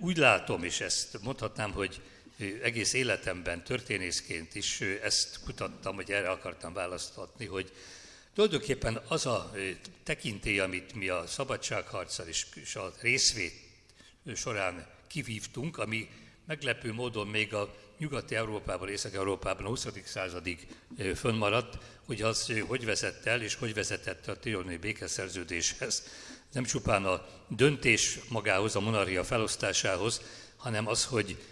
úgy látom, és ezt mondhatnám, hogy egész életemben történészként is ezt kutattam, hogy erre akartam választatni, hogy tulajdonképpen az a tekintély, amit mi a szabadságharccal és a részvét során kivívtunk, ami meglepő módon még a nyugati Európában, Észak-Európában a 20. századig fönnmaradt, hogy az hogy vezet el, és hogy vezetett a trianoni békeszerződéshez. Nem csupán a döntés magához, a monarchia felosztásához, hanem az, hogy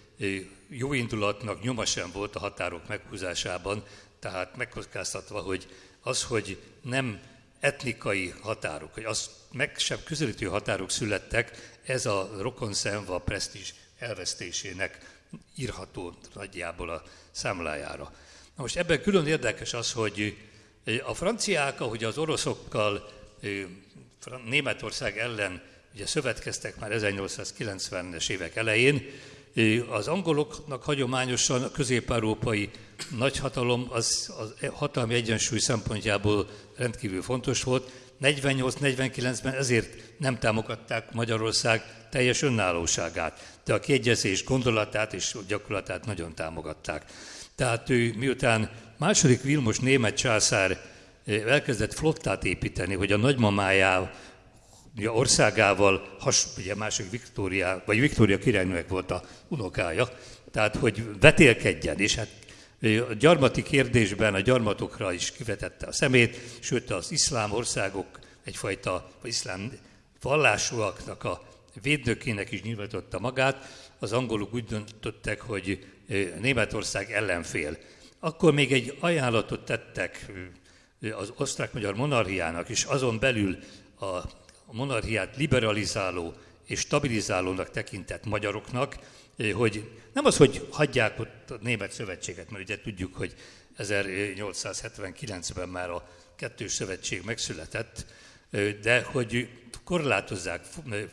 jó indulatnak nyoma sem volt a határok meghúzásában, tehát megkockáztatva, hogy az, hogy nem etnikai határok, hogy az meg sem közelítő határok születtek, ez a rokonszenv a presztízs elvesztésének írható nagyjából a számlájára. Na most ebben külön érdekes az, hogy a franciák, ahogy az oroszokkal Németország ellen ugye szövetkeztek már 1890-es évek elején, az angoloknak hagyományosan a közép-európai nagyhatalom az, az hatalmi egyensúly szempontjából rendkívül fontos volt. 48-49-ben ezért nem támogatták Magyarország teljes önállóságát, de a kiegyezés gondolatát és gyakorlatát nagyon támogatták. Tehát ő miután második Vilmos német császár elkezdett flottát építeni, hogy a nagymamájával ugye országával, has, ugye másik Viktória, vagy Viktória királynőnek volt a unokája, tehát hogy vetélkedjen, és hát a gyarmati kérdésben a gyarmatokra is kivetette a szemét, sőt az iszlám országok egyfajta vagy iszlám vallásúaknak a védnökének is nyilvánította magát, az angolok úgy döntöttek, hogy Németország ellenfél. Akkor még egy ajánlatot tettek az osztrák-magyar monarchiának, és azon belül a monarchiát liberalizáló és stabilizálónak tekintett magyaroknak, eh, hogy nem az, hogy hagyják ott a német szövetséget, mert ugye tudjuk, hogy 1879-ben már a kettős szövetség megszületett, eh, de hogy korlátozzák eh,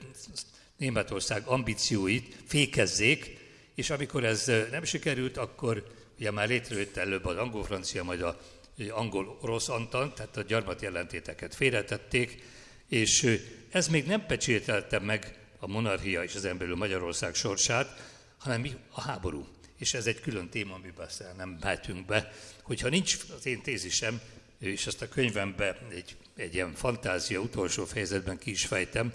Németország ambícióit, fékezzék, és amikor ez nem sikerült, akkor ugye már létrejött előbb az angol-francia, majd a angol-orosz antant, tehát a gyarmati ellentéteket félretették, és ez még nem pecsételte meg a monarchia és az emberül Magyarország sorsát, hanem a háború. És ez egy külön téma, amiben aztán nem mehetünk be. Hogyha nincs az én tézisem, és ezt a könyvemben egy, egy ilyen fantázia utolsó fejezetben ki is fejtem,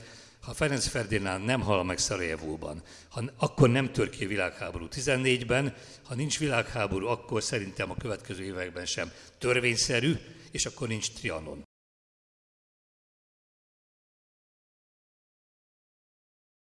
ha Ferenc Ferdinánd nem hal meg Szarajevóban, ha, akkor nem tör ki világháború 14-ben, ha nincs világháború, akkor szerintem a következő években sem törvényszerű, és akkor nincs Trianon.